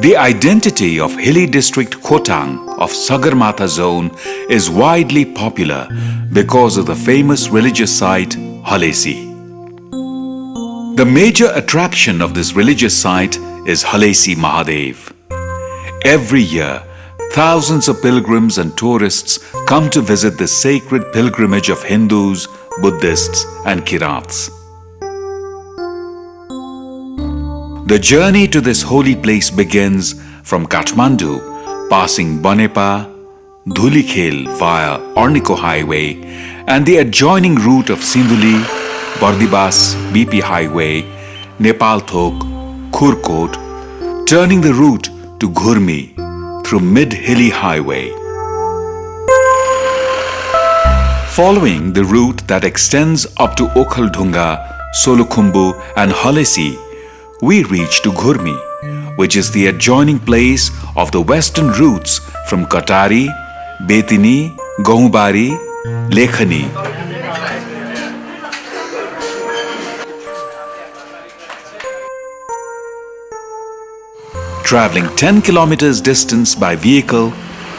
The identity of hilly district Khotang of Sagarmatha zone is widely popular because of the famous religious site Halesi. The major attraction of this religious site is Halesi Mahadev. Every year, thousands of pilgrims and tourists come to visit this sacred pilgrimage of Hindus, Buddhists and Kirats. The journey to this holy place begins from Kathmandu, passing Banepa, Dhulikhel via Araniko Highway and the adjoining route of Sindhuli, Bardibas BP Highway, Nepal Thok, Khurkot, turning the route to Ghurmi through Mid-Hilly Highway. Following the route that extends up to Okhaldhunga, Solukhumbu and Halesi, we reach to Ghurmi, which is the adjoining place of the western routes from Katari, Betini, Gahubari, Lekhani. Traveling 10 kilometers distance by vehicle,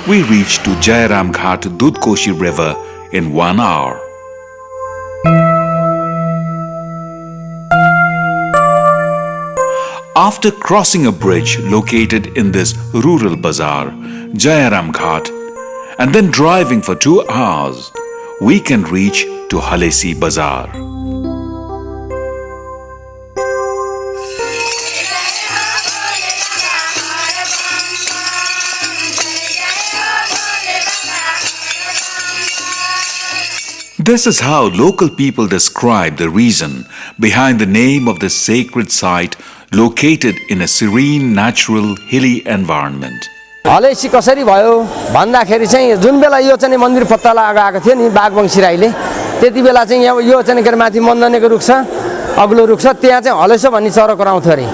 we reach to Jairam Ghat Dudhkoshi River in one hour. After crossing a bridge located in this rural bazaar, Jayaram Ghat, and then driving for two hours, we can reach to Halesi Bazaar. This is how local people describe the reason behind the name of this sacred site located in a serene, natural, hilly environment. Halesi कसरी भयो? भन्दाखेरि चाहिँ जुन बेला यो चाहिँ मन्दिर पत्ता लगाएको थियो नि बाघवंशी राईले त्यति बेला चाहिँ यहाँ यो चाहिँ के अरे माथि मन्दनेको रुख छ अग्लो रुख छ त्यहाँ चाहिँ हलेसो भन्ने चरो कराउँथ्यो अरे।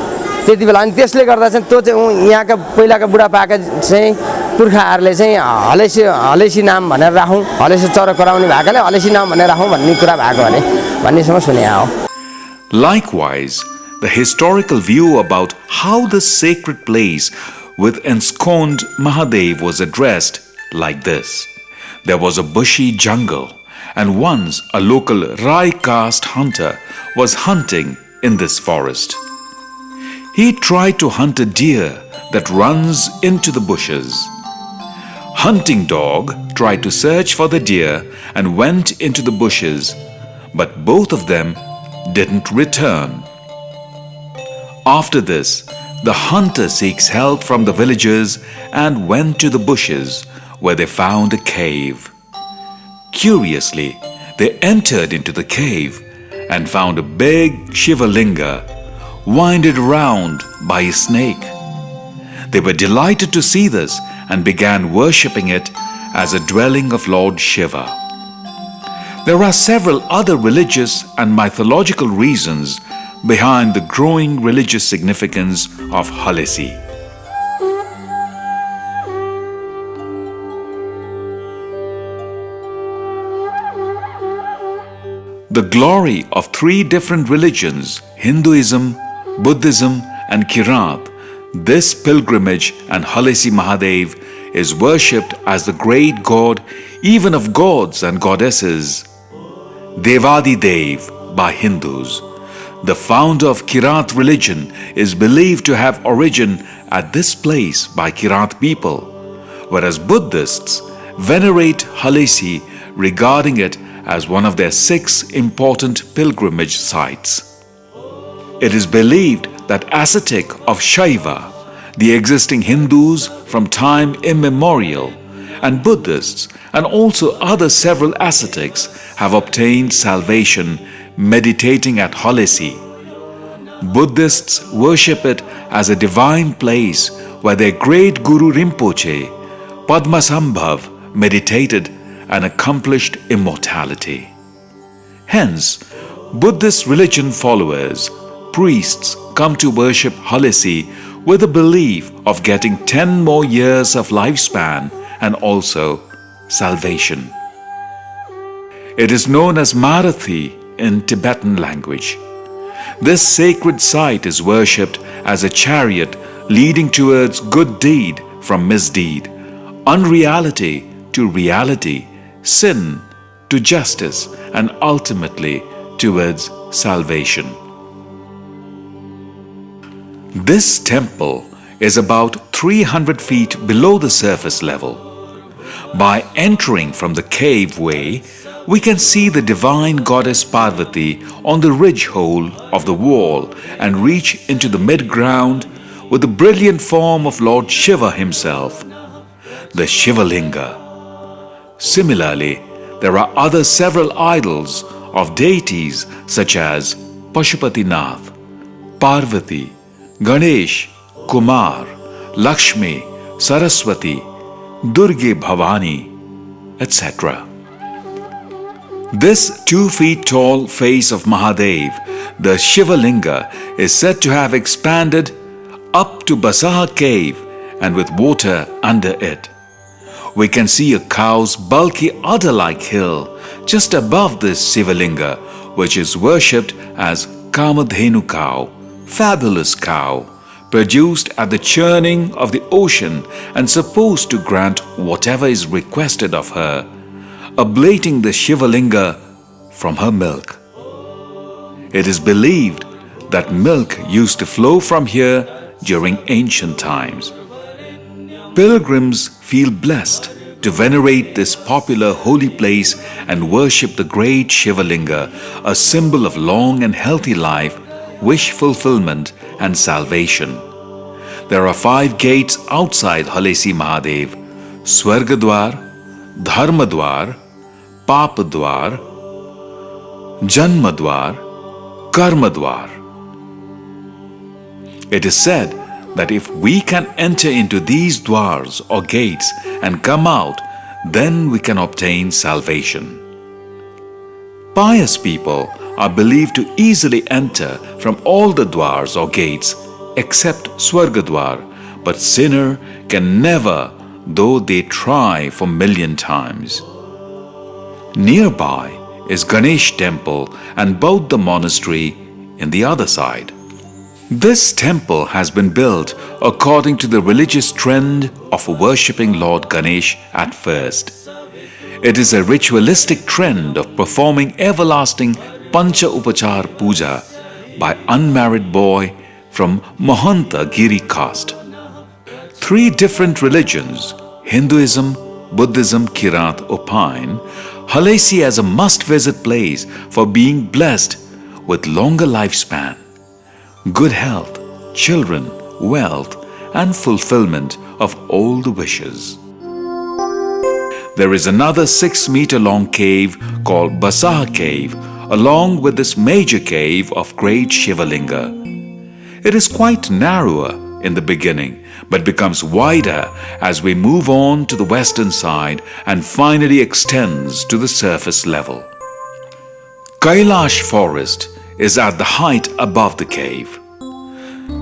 त्यति बेला अनि त्यसले गर्दा चाहिँ त्यो चाहिँ यहाँका पहिलाका बुढापाका चाहिँ पुर्खाहरूले चाहिँ हलेसी हलेसी नाम भनेर राखौँ हलेसी चरो कराउने भएकोले हलेसी नाम भनेर राखौँ भन्ने कुरा भएको अरे भन्नेसम्म सुने हो Likewise, the historical view about how the sacred place with ensconced Mahadev was addressed like this. There was a bushy jungle and once a local Rai caste hunter was hunting in this forest. He tried to hunt a deer that runs into the bushes. Hunting dog tried to search for the deer and went into the bushes, but both of them didn't return. After this, the hunter seeks help from the villagers and went to the bushes where they found a cave. Curiously, they entered into the cave and found a big Shivalinga winded round by a snake. They were delighted to see this and began worshipping it as a dwelling of Lord Shiva. There are several other religious and mythological reasons behind the growing religious significance of Halesi. The glory of three different religions, Hinduism, Buddhism and Kirat, this pilgrimage and Halesi Mahadev is worshipped as the great god even of gods and goddesses. Devadi Dev by Hindus. The founder of Kirat religion is believed to have origin at this place by Kirat people, whereas Buddhists venerate Halesi regarding it as one of their six important pilgrimage sites. It is believed that ascetic of Shaiva, the existing Hindus from time immemorial, and Buddhists and also other several ascetics have obtained salvation meditating at Halesi. Buddhists worship it as a divine place where their great Guru Rinpoche, Padmasambhav, meditated and accomplished immortality. Hence, Buddhist religion followers, priests come to worship Halesi with the belief of getting 10 more years of lifespan and also salvation. It is known as Maratika in Tibetan language. This sacred site is worshipped as a chariot leading towards good deed from misdeed, unreality to reality, sin to justice, and ultimately towards salvation. This temple is about 300 feet below the surface level. By entering from the cave way, we can see the divine goddess Parvati on the ridge hole of the wall and reach into the mid-ground with the brilliant form of Lord Shiva himself, the Shivalinga. Similarly, there are other several idols of deities such as Pashupatinath, Parvati, Ganesh, Kumar, Lakshmi, Saraswati, Durge Bhavani, etc. This two feet tall face of Mahadev, the Shivalinga, is said to have expanded up to Basaha cave and with water under it. We can see a cow's bulky udder-like hill just above this Shivalinga, which is worshipped as Kamadhenu cow, fabulous cow, produced at the churning of the ocean and supposed to grant whatever is requested of her ablating the Shivalinga from her milk. It is believed that milk used to flow from here during ancient times. Pilgrims feel blessed to venerate this popular holy place and worship the great Shivalinga, a symbol of long and healthy life, wish fulfillment and salvation. There are five gates outside Halesi Mahadev, Swargadwar, Dharmadwar, Papadwar, Janmadwar, Karmadwar. It is said that if we can enter into these dwars or gates and come out, then we can obtain salvation. Pious people are believed to easily enter from all the dwars or gates except Swargadwar, but sinner can never though they try for million times. Nearby is Ganesh temple and Bauddha monastery in the other side. This temple has been built according to the religious trend of worshipping Lord Ganesh at first. It is a ritualistic trend of performing everlasting Pancha Upachar Puja by unmarried boy from Mahanta Giri caste. Three different religions, Hinduism, Buddhism, Kirat opine Halesi as a must-visit place for being blessed with longer lifespan, good health, children, wealth and fulfillment of all the wishes. There is another 6-meter-long cave called Basaha Cave along with this major cave of great Shivalinga. It is quite narrower in the beginning but becomes wider as we move on to the western side and finally extends to the surface level. Kailash forest is at the height above the cave.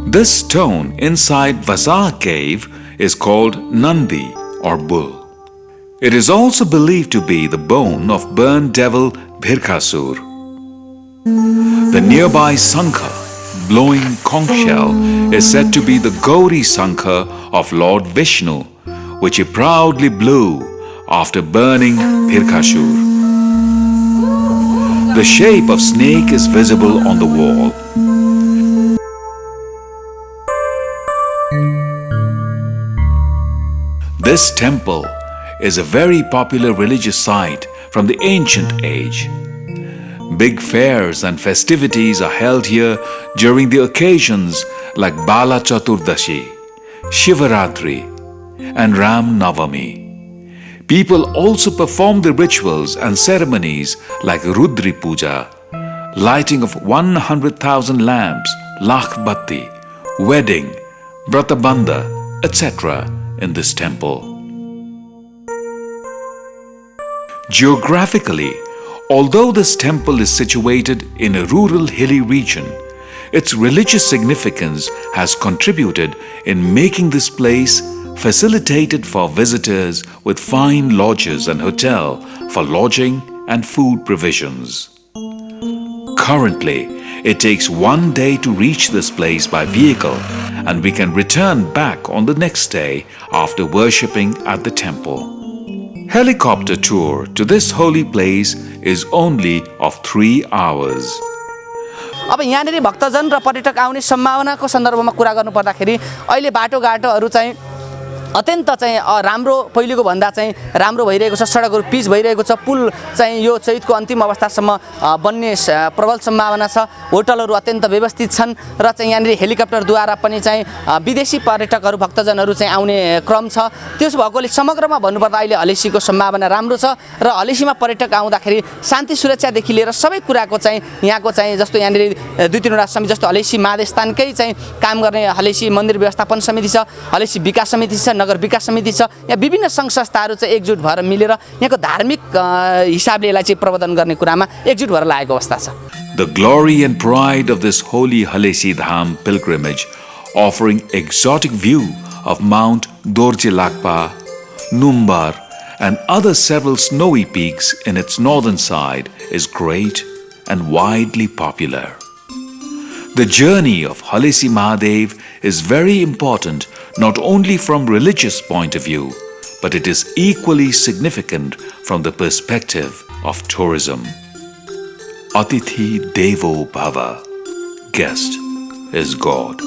This stone inside Vasa cave is called Nandi or bull. It is also believed to be the bone of burned devil Bhirkasur. The nearby Sankha blowing conch shell is said to be the Gauri Sankha of Lord Vishnu, which he proudly blew after burning Bhirkasur. The shape of snake is visible on the wall. This temple is a very popular religious site from the ancient age. Big fairs and festivities are held here during the occasions like Bala Chaturdashi, Shivaratri and Ram Navami. People also perform the rituals and ceremonies like Rudri Puja, lighting of 100,000 lamps, Lakh Batti, wedding, Bratabandha, etc. in this temple. Geographically, Although this temple is situated in a rural hilly region, its religious significance has contributed in making this place facilitated for visitors with fine lodges and hotel for lodging and food provisions. Currently, It takes one day to reach this place by vehicle, and we can return back on the next day after worshipping at the temple. Helicopter tour to this holy place is only of three hours. अब यहाँनिर भक्तजन र पर्यटक आउने सम्भावनाको सन्दर्भमा कुरा गर्नुपर्दाखेरि अहिले बाटोघाटोहरू चाहिँ अत्यन्त चाहिँ राम्रो पहिलेको भन्दा चाहिँ राम्रो भइरहेको छ सडकहरू पिच भइरहेको छ पुल चाहिँ यो चैतको अन्तिम अवस्थासम्म बन्ने प्रबल सम्भावना छ। होटलहरू अत्यन्त व्यवस्थित छन् र चाहिँ यहाँनिर हेलिकप्टरद्वारा पनि चाहिँ विदेशी पर्यटकहरू भक्तजनहरू चाहिँ आउने क्रम छ। त्यसो भएकोले समग्रमा भन्नुपर्दा अहिले हलेसीको सम्भावना राम्रो छ र हलेसीमा पर्यटक आउँदाखेरि शान्ति सुरक्षादेखि लिएर सबै कुराको चाहिँ यहाँको चाहिँ जस्तो यहाँनिर दुई तिनवटा समिति जस्तो हलेसी महादेवस्थानकै चाहिँ काम गर्ने हलेसी मन्दिर व्यवस्थापन समिति छ हलेसी विकास समिति छ नगर विकास समिति छ यहाँ विभिन्न सङ्घ संस्थाहरू चाहिँ एकजुट भएर मिलेर यहाँको धार्मिक हिसाबले यसलाई चाहिँ प्रवर्धन गर्ने कुरामा एकजुट भएर लागेको अवस्था छ The glory and pride of this holy Halesi Dham pilgrimage, offering exotic view of Mount Dorje Lakpa, Numbar, and other several snowy peaks in its northern side, is great and widely popular. The journey of Halesi Mahadev is very important not only from religious point of view, but it is equally significant from the perspective of tourism. Atithi Devo Bhava. Guest is God.